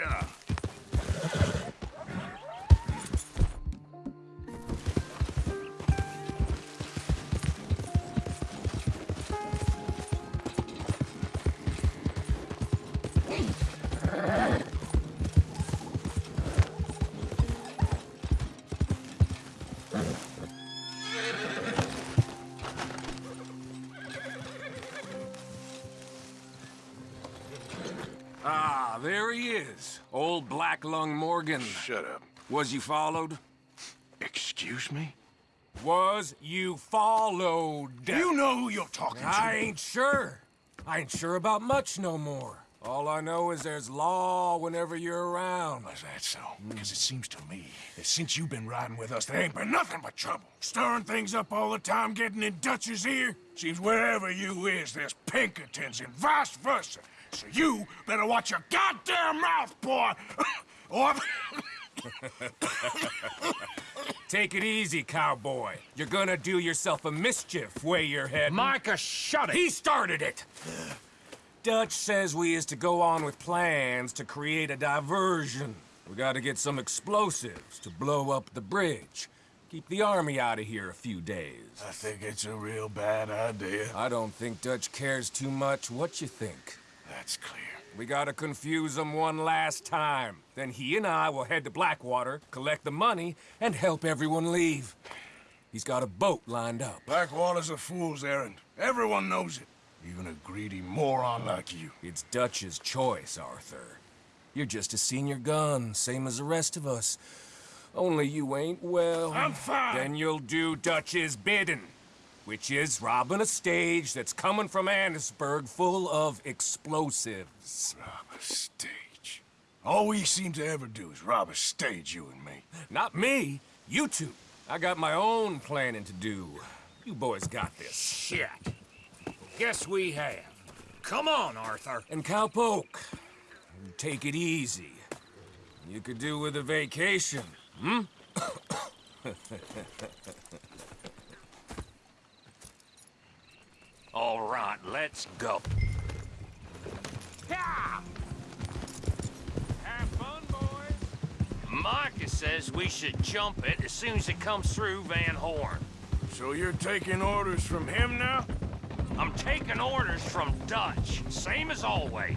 Yeah. Ah, there he is. Old Black Lung Morgan. Shut up. Was you followed? Excuse me? Was you followed? You know who you're talking I to. I ain't sure. I ain't sure about much no more. All I know is there's law whenever you're around. Is that so? Because it seems to me that since you've been riding with us, there ain't been nothing but trouble. Stirring things up all the time, getting in Dutch's ear. Seems wherever you is, there's Pinkertons and vice versa. So you better watch your goddamn mouth, boy! or... Take it easy, cowboy. You're gonna do yourself a mischief way you're heading. Micah, shut it! He started it! Dutch says we is to go on with plans to create a diversion. We gotta get some explosives to blow up the bridge. Keep the army out of here a few days. I think it's a real bad idea. I don't think Dutch cares too much what you think. That's clear. We gotta confuse him one last time. Then he and I will head to Blackwater, collect the money, and help everyone leave. He's got a boat lined up. Blackwater's a fool's errand. Everyone knows it. Even a greedy moron like you. It's Dutch's choice, Arthur. You're just a senior gun, same as the rest of us. Only you ain't well. I'm fine. Then you'll do Dutch's bidding, which is robbing a stage that's coming from Annesburg full of explosives. Rob a stage. All we seem to ever do is rob a stage, you and me. Not me, you two. I got my own planning to do. You boys got this. Shit. Guess we have. Come on, Arthur. And Cowpoke, take it easy. You could do with a vacation, hmm? All right, let's go. Yeah! Have fun, boys. Micah says we should jump it as soon as it comes through Van Horn. So you're taking orders from him now? I'm taking orders from Dutch, same as always.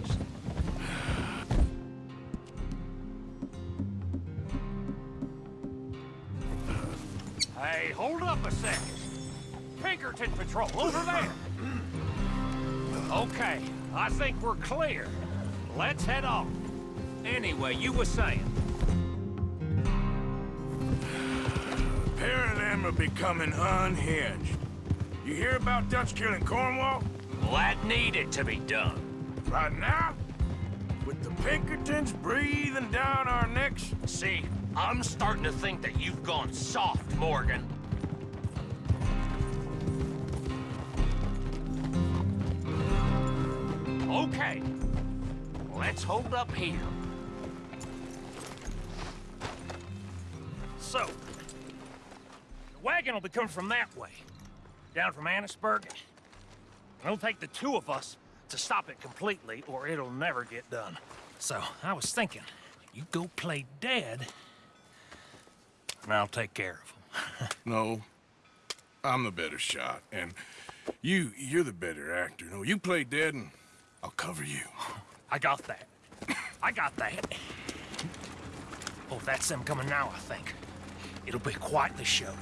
Hey, hold up a second. Pinkerton Patrol, over there. Okay, I think we're clear. Let's head off. Anyway, you were saying. A pair of them are becoming unhinged. You hear about Dutch killing Cornwall? Well, that needed to be done. Right now? With the Pinkertons breathing down our necks? See, I'm starting to think that you've gone soft, Morgan. Okay, let's hold up here. So, the wagon will be coming from that way, down from Annesburg. It'll take the two of us to stop it completely, or it'll never get done. So, I was thinking, you go play dead, and I'll take care of him. No. I'm the better shot, and you, you're the better actor. No, you play dead and I'll cover you. I got that. I got that. Oh, that's them coming now, I think. It'll be quite the show.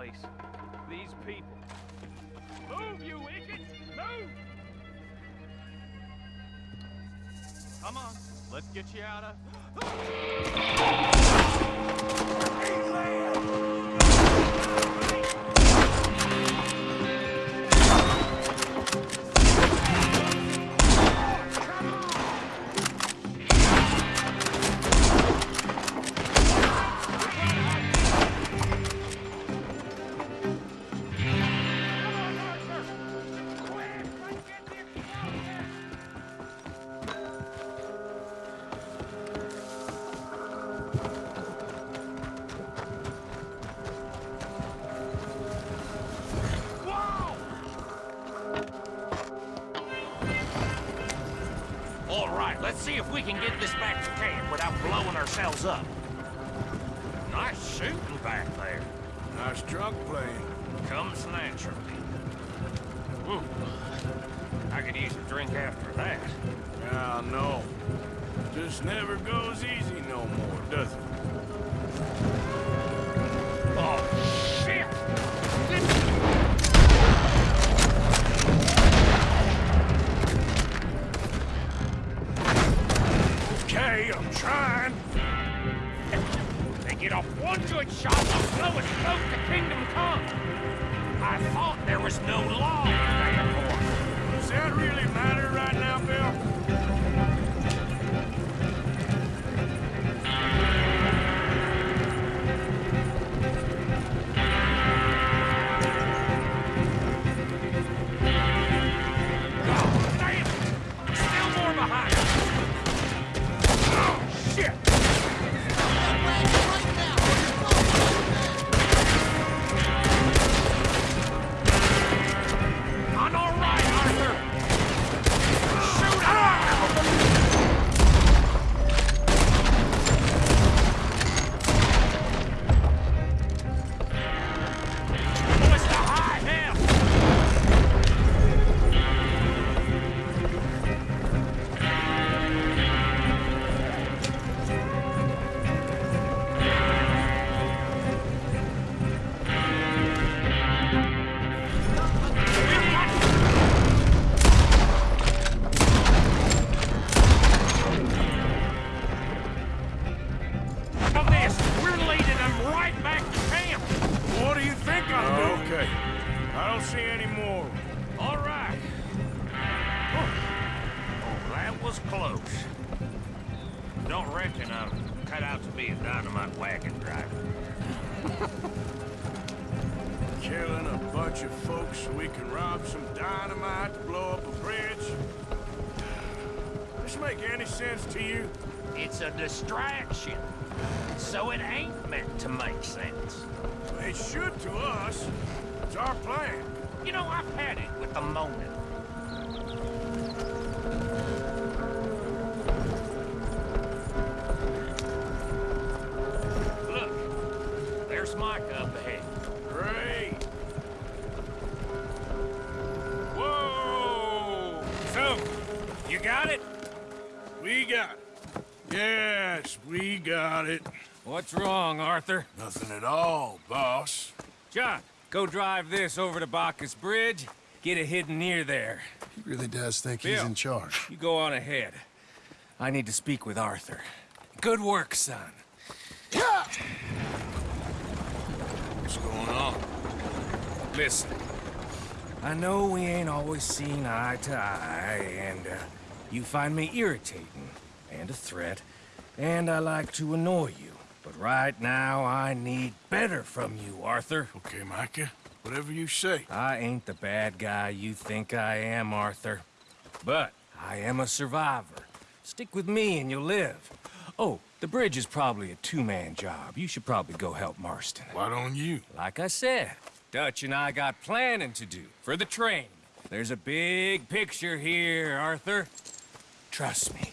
Place. These people. Move, you idiot! Move! Come on, let's get you out of... ourselves up. Nice shooting back there. Nice drunk playing. Comes naturally. Ooh. I could use a drink after that. Yeah, no. Just never goes easy no more, does it? Oh, shit! Okay, I'm trying. Off one good shot, they'll blow us both to Kingdom Come. I thought there was no law in the airport. Does that really matter right now, Bill? So it ain't meant to make sense. It should to us. It's our plan. You know, I've had it with the moment. We got it. What's wrong, Arthur? Nothing at all, boss. John, go drive this over to Bacchus Bridge. Get it hidden near there. He really does think he's in charge. You go on ahead. I need to speak with Arthur. Good work, son. What's going on? Listen, I know we ain't always seen eye to eye, and uh, you find me irritating and a threat, and I like to annoy you. But right now, I need better from you, Arthur. Okay, Micah. Whatever you say. I ain't the bad guy you think I am, Arthur. But I am a survivor. Stick with me and you'll live. Oh, the bridge is probably a two-man job. You should probably go help Marston. Why don't you? Like I said, Dutch and I got planning to do for the train. There's a big picture here, Arthur. Trust me.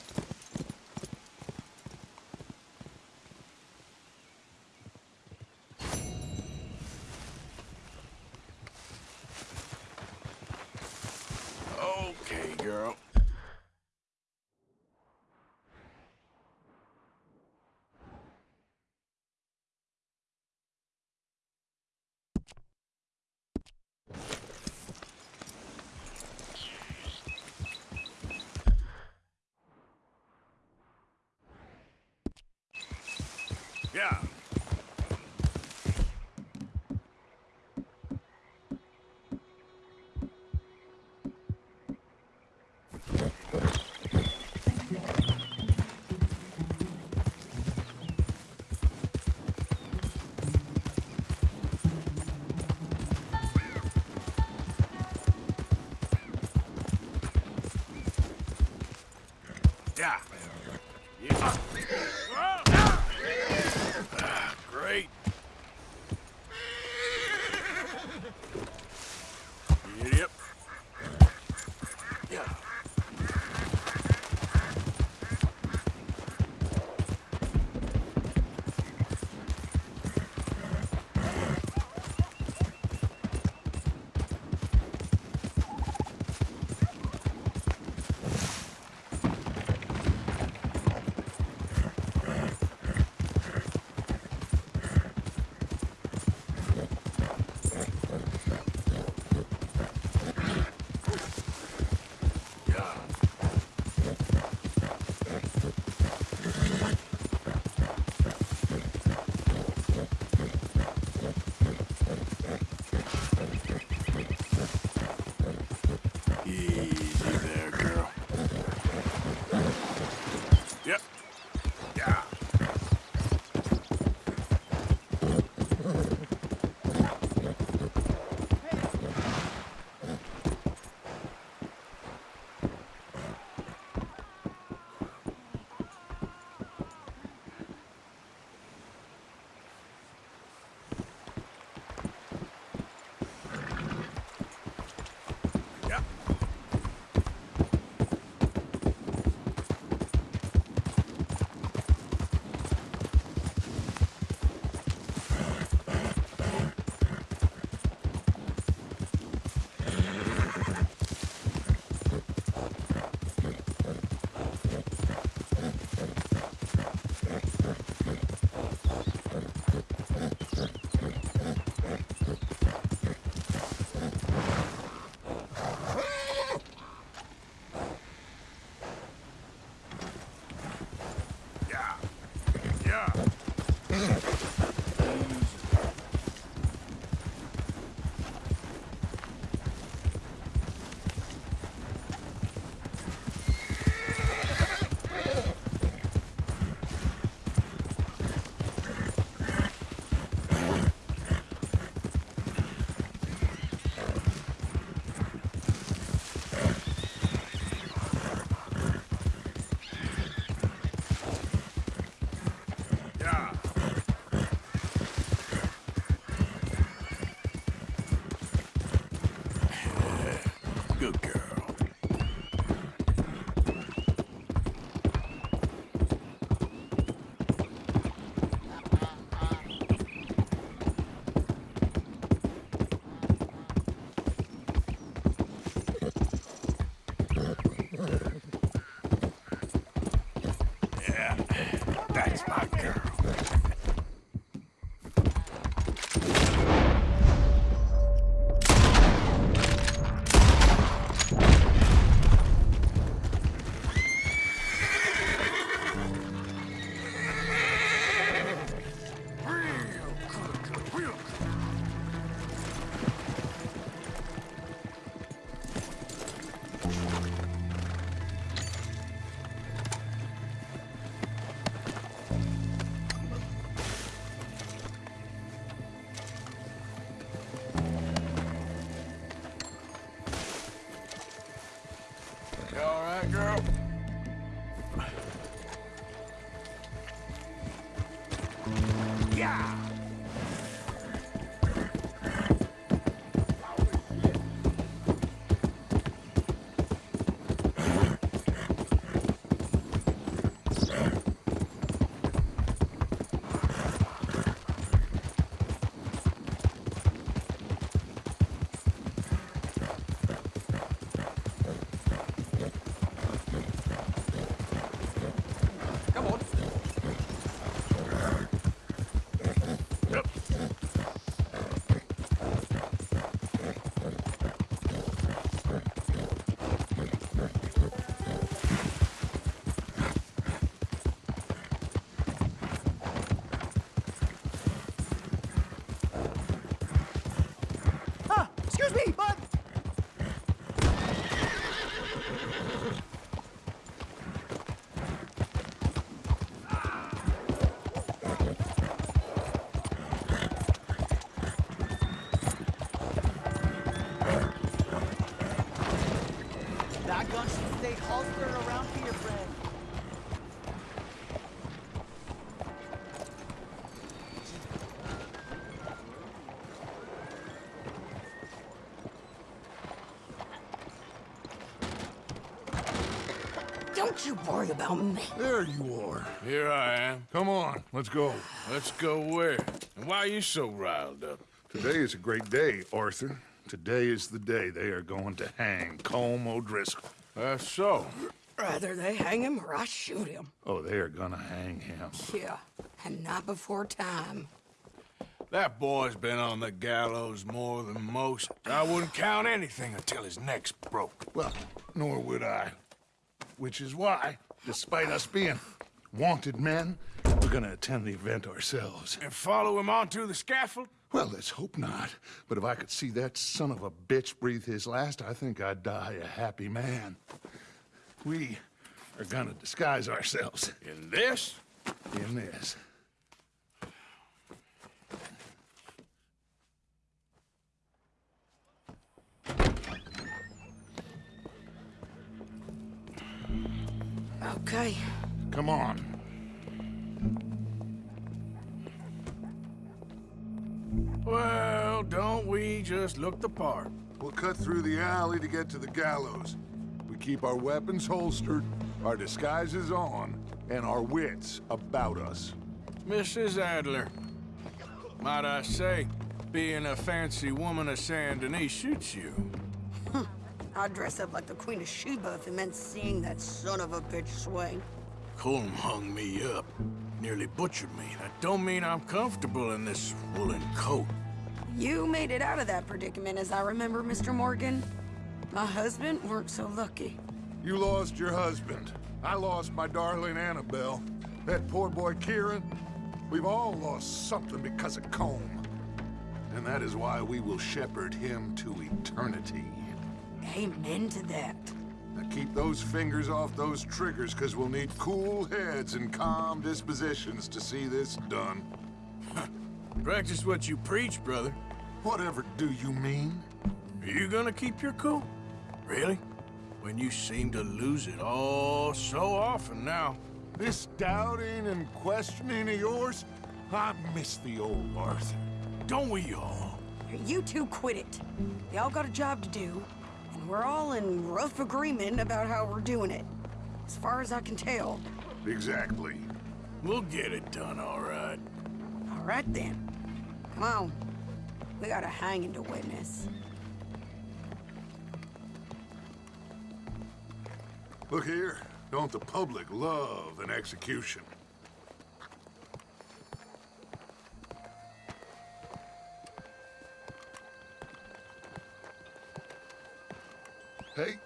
That gun should stay holstered around for your friend. Don't you worry about me. There you are. Here I am. Come on, let's go. Let's go where? And why are you so riled up? Today is a great day, Arthur. Today is the day they are going to hang Colm O'Driscoll. That's so. Rather they hang him or I shoot him. Oh, they are gonna hang him. Yeah, and not before time. That boy's been on the gallows more than most. I wouldn't count anything until his neck's broke. Well, nor would I. Which is why, despite us being wanted men, we're gonna attend the event ourselves. And follow him onto the scaffold? Well, let's hope not. But if I could see that son of a bitch breathe his last, I think I'd die a happy man. We are gonna disguise ourselves In this? in this. Okay. Come on. Well, don't we just look the part? We'll cut through the alley to get to the gallows. We keep our weapons holstered, our disguises on, and our wits about us. Mrs. Adler, might I say, being a fancy woman of Saint Denis shoots you. I'd dress up like the Queen of Sheba if it meant seeing that son of a bitch swing. Colm hung me up, nearly butchered me. That don't mean I'm comfortable in this woolen coat. You made it out of that predicament, as I remember, Mr. Morgan. My husband weren't so lucky. You lost your husband. I lost my darling Annabelle. That poor boy Kieran. We've all lost something because of Colm. And that is why we will shepherd him to eternity. Amen to that. Now keep those fingers off those triggers, because we'll need cool heads and calm dispositions to see this done. Practice what you preach, brother. Whatever do you mean? Are you gonna keep your cool? Really? When you seem to lose it all so often now. This doubting and questioning of yours? I miss the old Arthur. Don't we all? You two quit it. Y'all got a job to do, and we're all in rough agreement about how we're doing it. As far as I can tell. Exactly. We'll get it done, all right. All right then. Come on. We got a hanging to witness. Look here. Don't the public love an execution? Hey.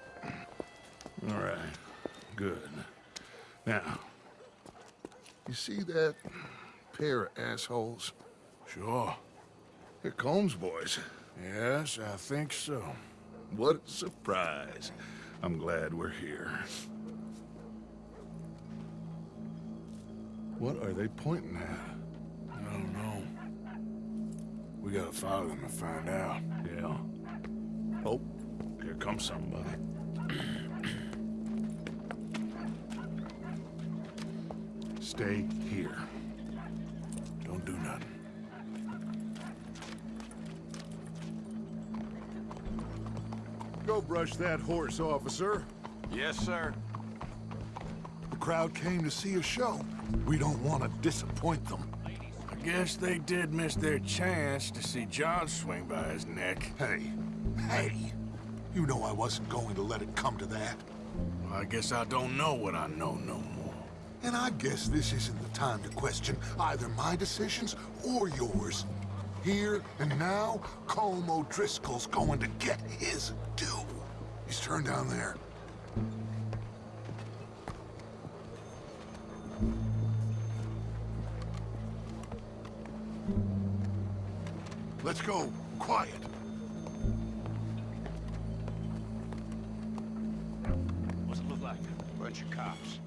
All right. Good. Now, you see that pair of assholes? Sure. They're Colm's boys. Yes, I think so. What a surprise. I'm glad we're here. What are they pointing at? I don't know. We gotta follow them and find out. Yeah. Comes somebody. Stay here. Don't do nothing. Go brush that horse, officer. Yes, sir. The crowd came to see a show. We don't want to disappoint them. I guess they did miss their chance to see John swing by his neck. Hey, hey, you know I wasn't going to let it come to that. Well, I guess I don't know what I know no more. And I guess this isn't the time to question either my decisions or yours. Here and now, Colm O'Driscoll's going to get his due. He's turned down there. Let's go. Quiet. Bunch of cops.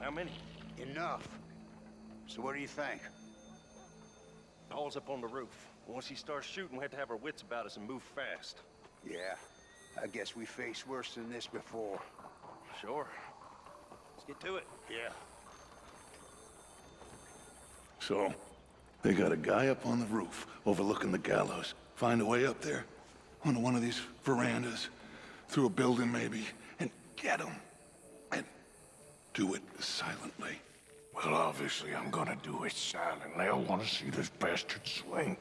How many? Enough. So what do you think? Paul's up on the roof. Once he starts shooting, we have to have our wits about us and move fast. Yeah, I guess we faced worse than this before. Sure. Let's get to it. Yeah. So, they got a guy up on the roof overlooking the gallows. Find a way up there, onto one of these verandas, through a building maybe, and get him. And do it silently. Well, obviously, I'm gonna do it silently. I want to see this bastard swing.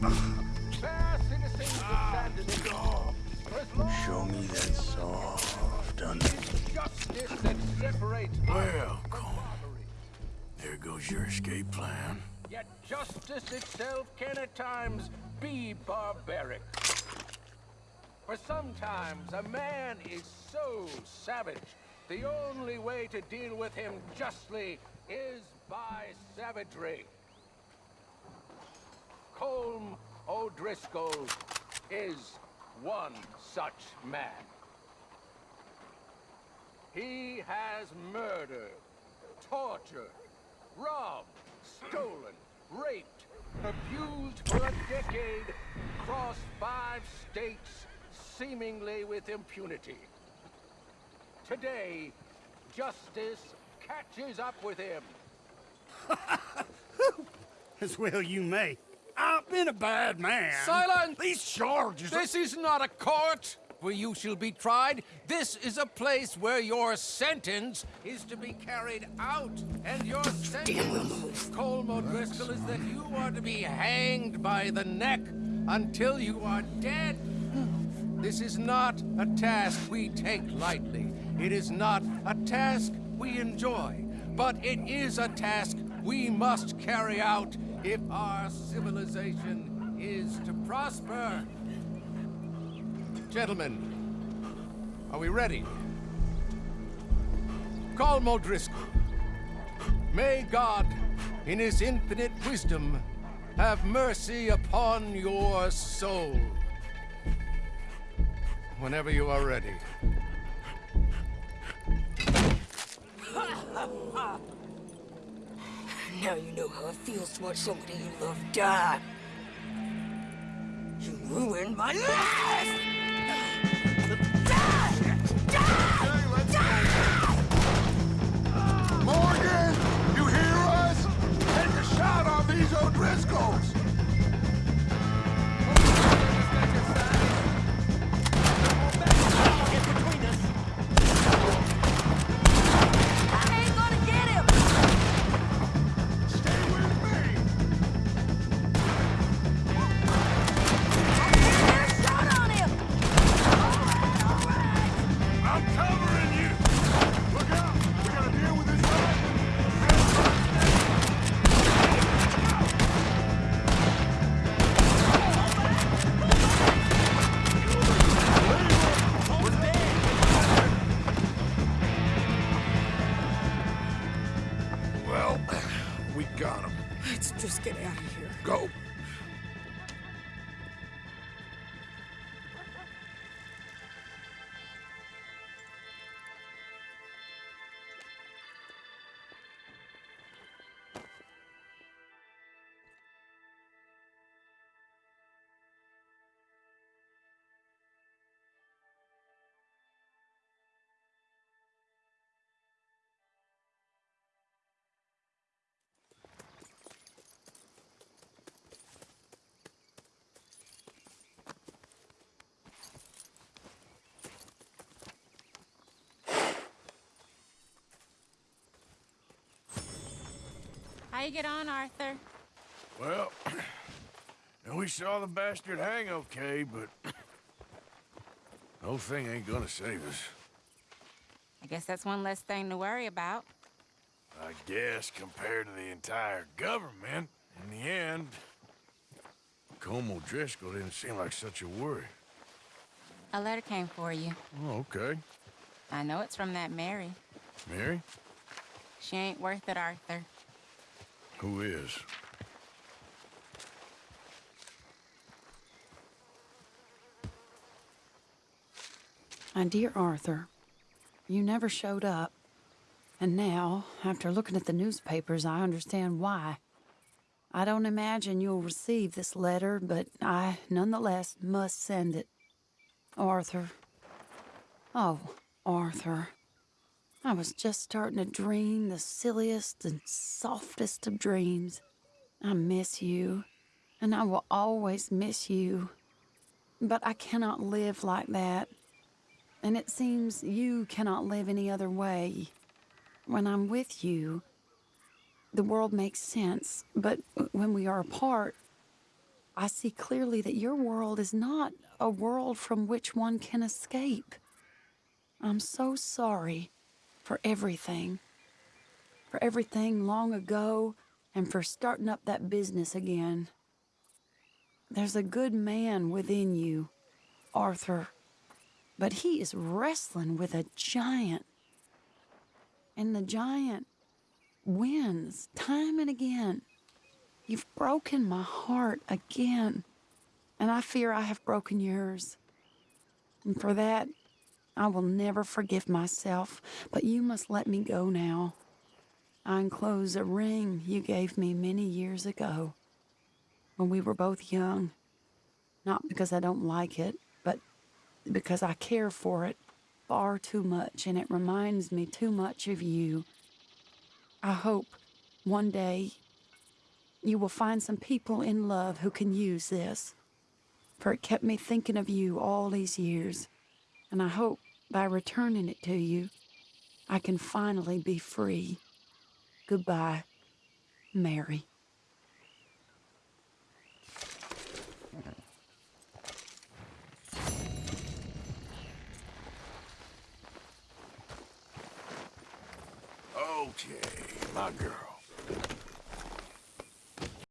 Show me that soft. Justice Well, there goes your escape plan. Yet justice itself can at times be barbaric. For sometimes a man is so savage, the only way to deal with him justly is by savagery. Colm O'Driscoll is one such man. He has murdered, tortured, robbed, stolen, raped, abused for a decade, crossed five states, seemingly with impunity. Today, justice catches up with him. As well you may. I've been a bad man. Silence! These charges This is not a court where you shall be tried. This is a place where your sentence is to be carried out. And your sentence, Colm O'Driscoll, is that you are to be hanged by the neck until you are dead. This is not a task we take lightly. It is not a task we enjoy. But it is a task we must carry out if our civilization is to prosper. Gentlemen, are we ready? Colm O'Driscoll. May God, in his infinite wisdom, have mercy upon your soul. Whenever you are ready. Now you know how it feels to watch somebody you love die. You ruined my life! How you get on, Arthur? Well, we saw the bastard hang okay, but the whole thing ain't gonna save us. I guess that's one less thing to worry about. I guess compared to the entire government, in the end, Colm O'Driscoll didn't seem like such a worry. A letter came for you. Oh, okay. I know it's from that Mary. Mary? She ain't worth it, Arthur. Who is? My dear Arthur, you never showed up. And now, after looking at the newspapers, I understand why. I don't imagine you'll receive this letter, but I nonetheless must send it. Arthur. Oh, Arthur. I was just starting to dream the silliest and softest of dreams. I miss you, and I will always miss you. But I cannot live like that. And it seems you cannot live any other way. When I'm with you, the world makes sense, but when we are apart, I see clearly that your world is not a world from which one can escape. I'm so sorry for everything. For everything long ago and for starting up that business again. There's a good man within you, Arthur, but he is wrestling with a giant. And the giant wins time and again. You've broken my heart again, and I fear I have broken yours. And for that, I will never forgive myself, but you must let me go now. I enclose a ring you gave me many years ago when we were both young. Not because I don't like it, but because I care for it far too much and it reminds me too much of you. I hope one day you will find some people in love who can use this, for it kept me thinking of you all these years, and I hope by returning it to you, I can finally be free. Goodbye, Mary. Okay, my girl.